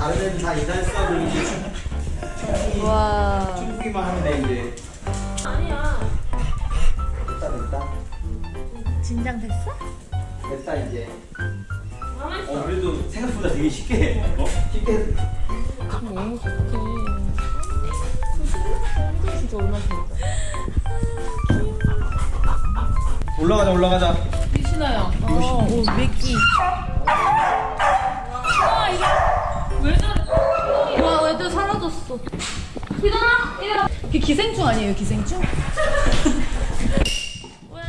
다른 애들 다 인사했어 그럼 이제 충- 충풍이 와. 충풍이만 하면 돼 이제. 아니야 됐다 됐다 진정됐어? 됐다 이제. 가만있어 어 그래도 생각보다 되게 쉽게 어 쉽게. 너무 좋대. 진짜 얼마나? 올라가자 올라가자. 신어요. 어, 오, 맥기. 사라졌어. 일어나 일어나 그게 기생충 아니에요, 기생충? 와.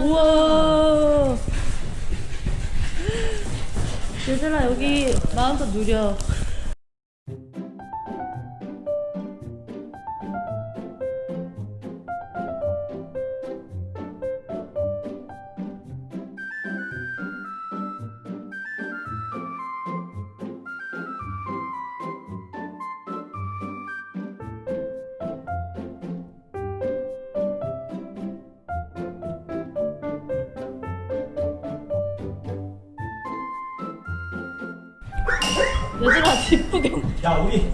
우와. 얘들아, 여기 마음껏 누려. 얘들아, 뒷구경. 야 우리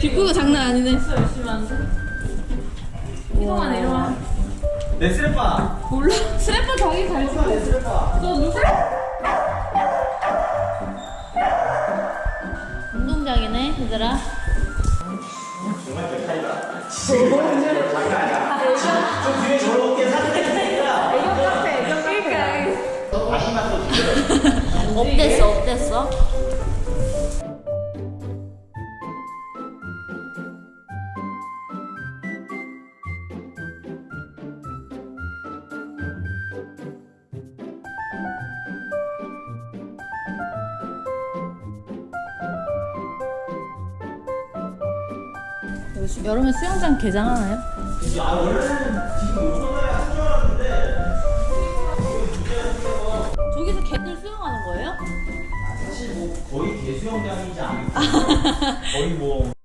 뒷구경 장난 아니네. 열심히 하는데 이동아 내려와 내 스레빠. 몰라 스래퍼 자기 잘 찍어 내 스레빠. 너 누구? 운동장이네, 얘들아. 정말 백하이다. 좀 뒤에 저렇게 사진 찍으니까 애교 카페 애교 카페 또 드려. 어땠어, 어땠어? 여름에 수영장 개장하나요? 아 저기서 개들 수영하는 거예요? 사실 뭐 거의 개수영장이지 않을까. 거의 뭐.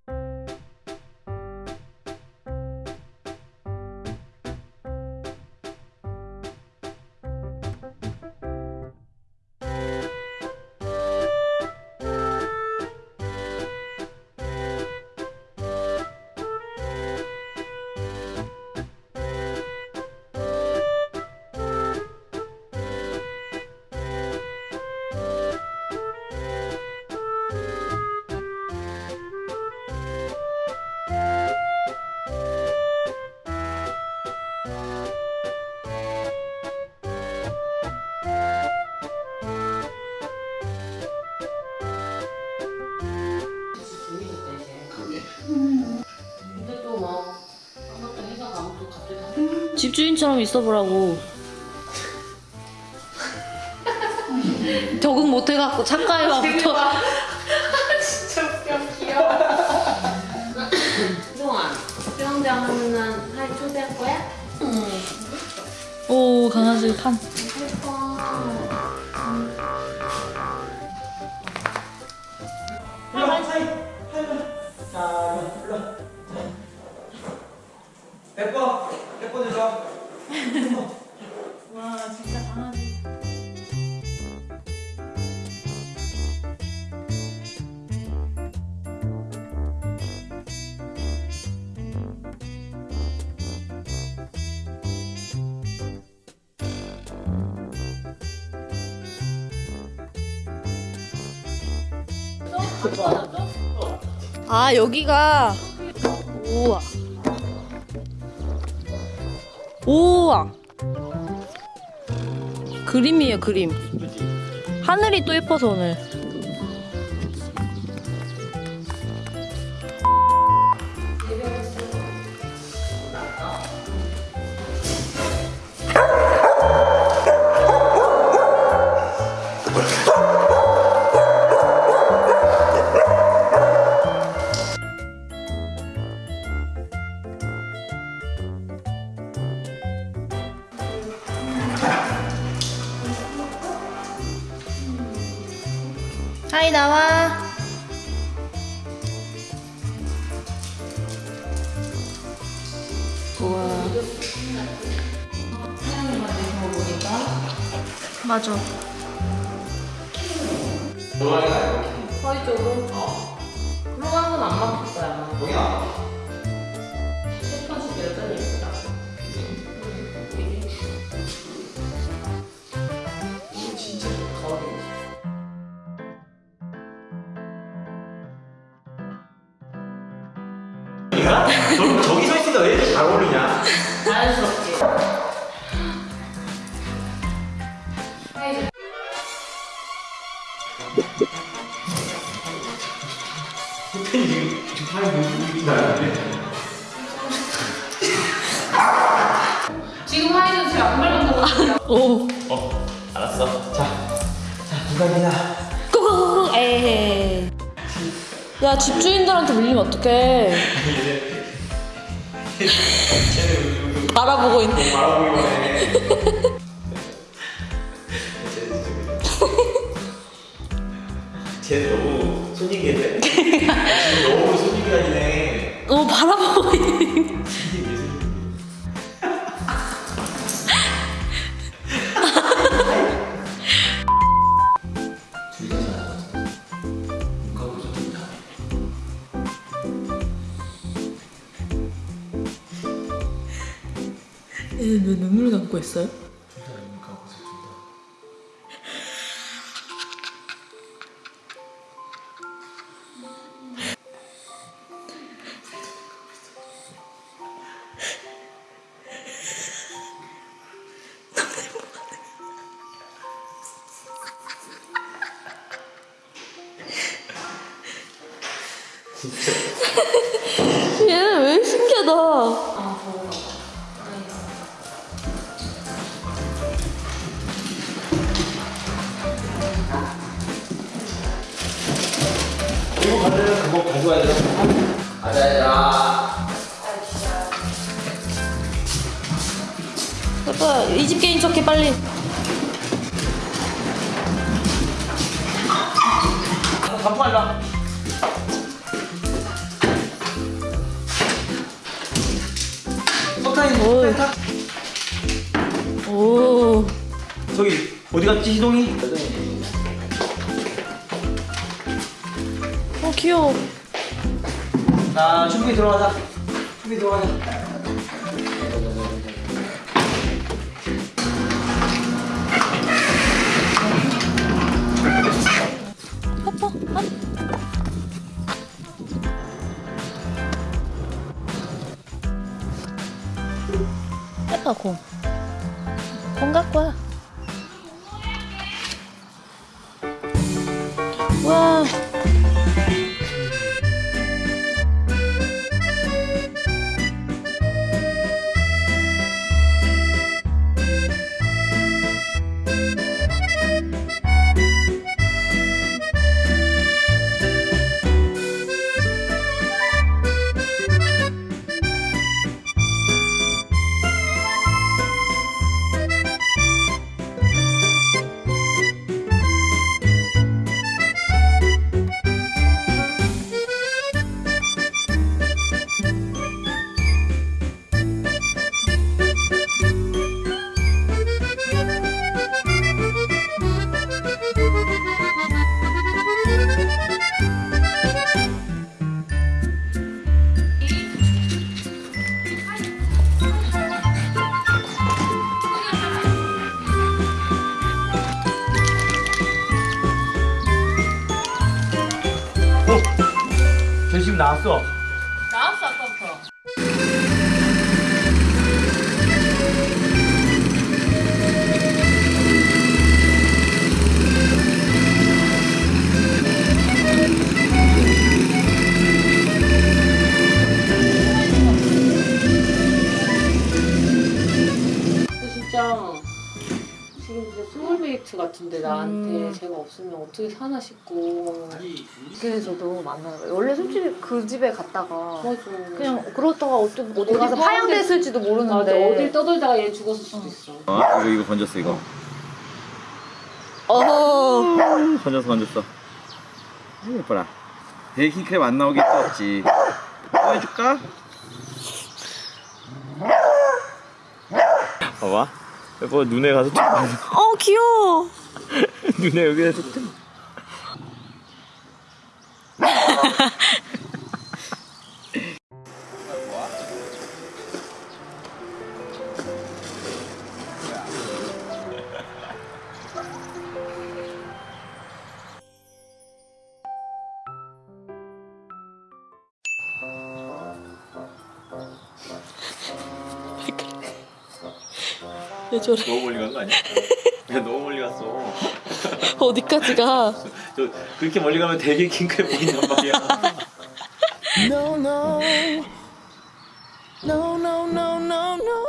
집주인처럼 있어보라고. 적응 못해갖고 착가해와부터. 진짜 웃겨 귀여워 이동아 수영장 하면은 할 초대할 거야? 오 강아지 판. 100번 100번 해줘 와 진짜 강아지. 아 여기가 우와 우와. 그림이에요 그림. 하늘이 또 예뻐서 오늘 우와. 맞아. 허리 쪽으로? 들어가는 건안 막힐 거야. 아마 거기 나 패턴식 자연스럽게. 지금 하이는 제가 안 밟은 거 같아요. 오. 어 알았어. 자 자 누가 이나. 꾸꾸꾸 에이 야 집주인들한테 물리면 어떡해 알아보고 있네. 바라보기만 해쟤 너무 손님이네. 너무 손님이 아니네. 어 바라보고 있네 왜 눈물 감고 있어요? 얘는 왜 신기하다 이거 받으면 그거 가져와야 돼 가자 얘들아 아빠 이 집 게임 척해 빨리. 갈라. 석탄이 어이. 오. 저기 어디 갔지 희동이? 귀여워 자 준비 들어가자 준비 들어가자 아빠 아. 아빠 공. 공 갖고 와. 와. 나 소울메이트 같은데 나한테 음. 제가 없으면 어떻게 사나 싶고 그래서 너무 많아요. 원래 솔직히 그 집에 갔다가 맞아 그냥 그러다가 어디, 어디 어디 가서 파양됐을지도 맞아 모르는데. 어딜 떠돌다가 얘 죽었을 수도 있어 어, 이거 이거 건졌어 이거. 어. 건졌어 건졌어. 아이, 예뻐라. 베이킹 크랩 안 나오게 또 없지. 또 해줄까? 봐봐. 예뻐 눈에 가서 툭. 어 귀여워. 눈에 여기에서 왜 저래? 너무 멀리 간 거 아니야? 야 너무 멀리 갔어. 어디까지 가? 저 그렇게 멀리 가면 되게 킹크랩 보인단 말이야. No, no. No, no, no, no, no.